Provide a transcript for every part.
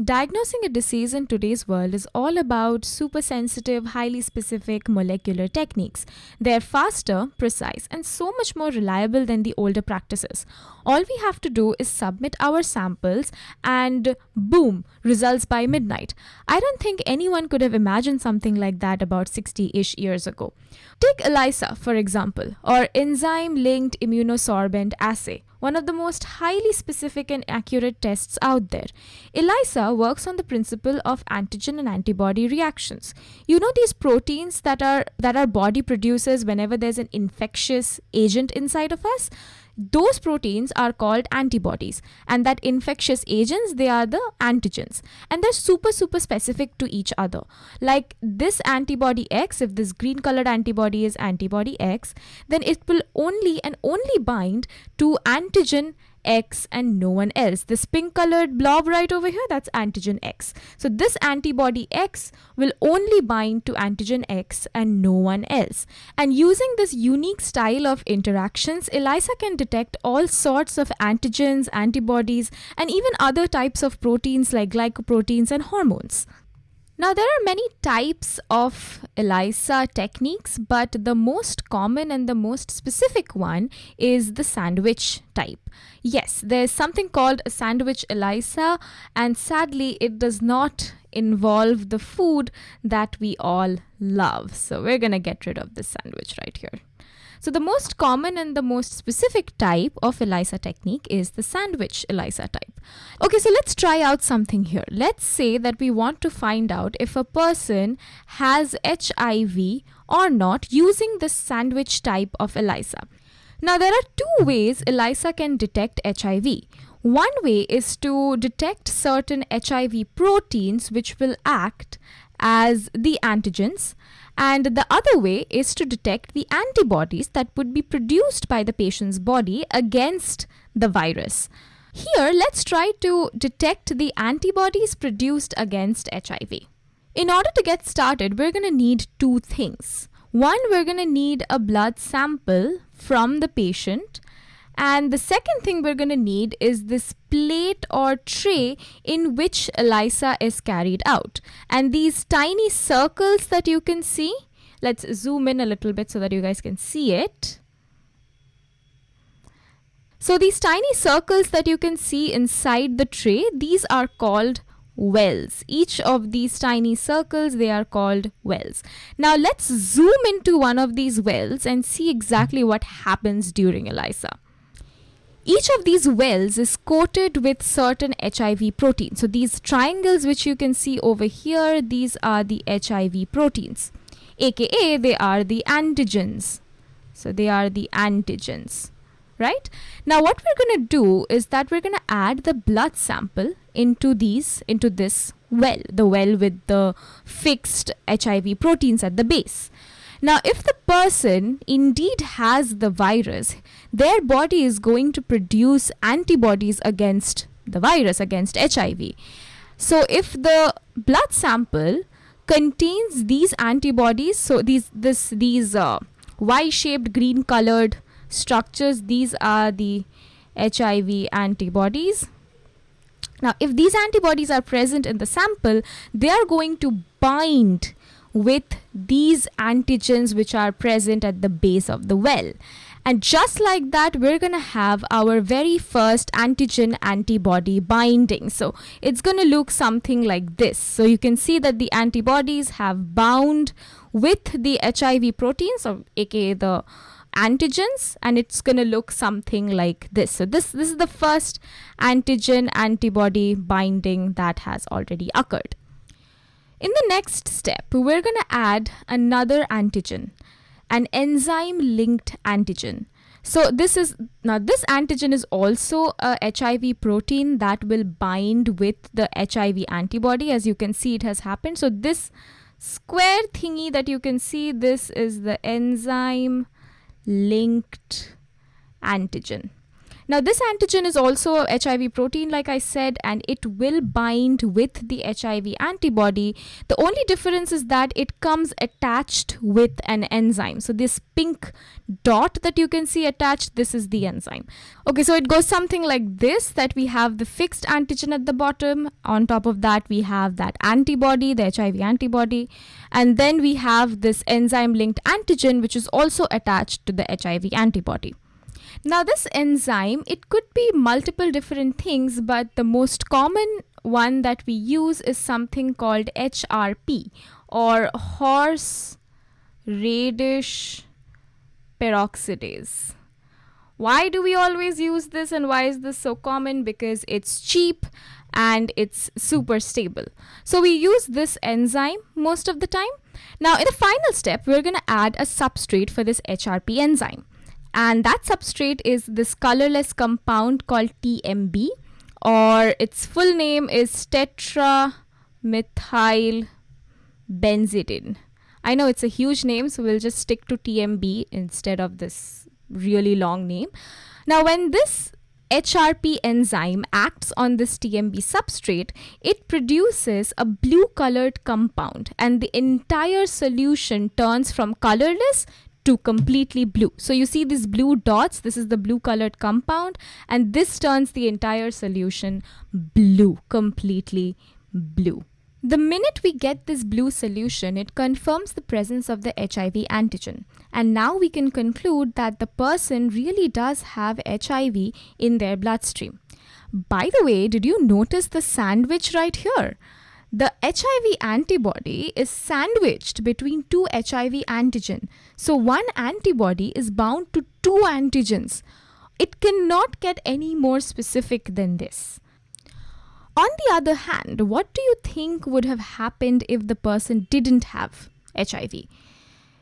Diagnosing a disease in today's world is all about super sensitive, highly specific molecular techniques. They're faster, precise, and so much more reliable than the older practices. All we have to do is submit our samples, and boom, results by midnight. I don't think anyone could have imagined something like that about 60 ish years ago. Take ELISA, for example, or enzyme linked immunosorbent assay one of the most highly specific and accurate tests out there. ELISA works on the principle of antigen and antibody reactions. You know these proteins that are that our body produces whenever there's an infectious agent inside of us? Those proteins are called antibodies and that infectious agents they are the antigens and they're super super specific to each other. Like this antibody x if this green colored antibody is antibody x then it will only and only bind to antigen X and no one else. This pink colored blob right over here, that's antigen X. So this antibody X will only bind to antigen X and no one else. And using this unique style of interactions, ELISA can detect all sorts of antigens, antibodies, and even other types of proteins like glycoproteins and hormones. Now, there are many types of ELISA techniques, but the most common and the most specific one is the sandwich type. Yes, there's something called a sandwich ELISA, and sadly, it does not involve the food that we all love. So, we're going to get rid of this sandwich right here. So the most common and the most specific type of ELISA technique is the sandwich ELISA type. Okay, so let's try out something here. Let's say that we want to find out if a person has HIV or not using the sandwich type of ELISA. Now there are two ways ELISA can detect HIV. One way is to detect certain HIV proteins which will act as the antigens and the other way is to detect the antibodies that would be produced by the patient's body against the virus. Here, let's try to detect the antibodies produced against HIV. In order to get started, we're going to need two things. One, we're going to need a blood sample from the patient and the second thing we're going to need is this plate or tray in which ELISA is carried out. And these tiny circles that you can see, let's zoom in a little bit so that you guys can see it. So these tiny circles that you can see inside the tray, these are called wells. Each of these tiny circles, they are called wells. Now let's zoom into one of these wells and see exactly what happens during ELISA. Each of these wells is coated with certain HIV proteins. So these triangles which you can see over here, these are the HIV proteins, aka they are the antigens. So they are the antigens, right? Now what we're going to do is that we're going to add the blood sample into these, into this well, the well with the fixed HIV proteins at the base. Now, if the person indeed has the virus, their body is going to produce antibodies against the virus, against HIV. So, if the blood sample contains these antibodies, so these this these uh, Y-shaped green-colored structures, these are the HIV antibodies. Now, if these antibodies are present in the sample, they are going to bind with these antigens which are present at the base of the well. And just like that, we're going to have our very first antigen antibody binding. So it's going to look something like this. So you can see that the antibodies have bound with the HIV proteins, or aka the antigens, and it's going to look something like this. So this, this is the first antigen antibody binding that has already occurred. In the next step, we're going to add another antigen, an enzyme linked antigen. So this is now this antigen is also a HIV protein that will bind with the HIV antibody as you can see it has happened. So this square thingy that you can see this is the enzyme linked antigen. Now, this antigen is also a HIV protein, like I said, and it will bind with the HIV antibody. The only difference is that it comes attached with an enzyme. So, this pink dot that you can see attached, this is the enzyme. Okay, so it goes something like this that we have the fixed antigen at the bottom. On top of that, we have that antibody, the HIV antibody. And then we have this enzyme linked antigen, which is also attached to the HIV antibody. Now this enzyme, it could be multiple different things, but the most common one that we use is something called HRP or horse radish peroxidase. Why do we always use this and why is this so common? Because it's cheap and it's super stable. So we use this enzyme most of the time. Now in the final step, we're going to add a substrate for this HRP enzyme and that substrate is this colorless compound called TMB or its full name is tetramethyl benzidine. I know it's a huge name so we'll just stick to TMB instead of this really long name. Now when this HRP enzyme acts on this TMB substrate, it produces a blue colored compound and the entire solution turns from colorless to completely blue. So you see these blue dots, this is the blue colored compound and this turns the entire solution blue, completely blue. The minute we get this blue solution, it confirms the presence of the HIV antigen. And now we can conclude that the person really does have HIV in their bloodstream. By the way, did you notice the sandwich right here? The HIV antibody is sandwiched between two HIV antigen. So one antibody is bound to two antigens. It cannot get any more specific than this. On the other hand, what do you think would have happened if the person didn't have HIV?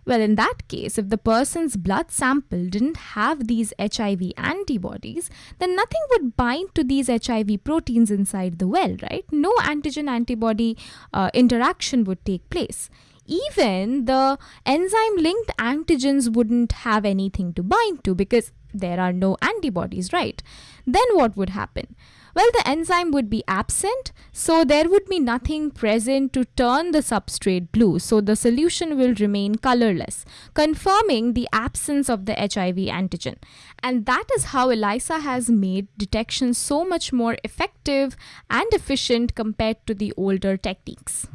Well, in that case, if the person's blood sample didn't have these HIV antibodies, then nothing would bind to these HIV proteins inside the well, right? No antigen antibody uh, interaction would take place. Even the enzyme linked antigens wouldn't have anything to bind to because there are no antibodies, right? Then what would happen? Well, the enzyme would be absent, so there would be nothing present to turn the substrate blue, so the solution will remain colorless, confirming the absence of the HIV antigen. And that is how ELISA has made detection so much more effective and efficient compared to the older techniques.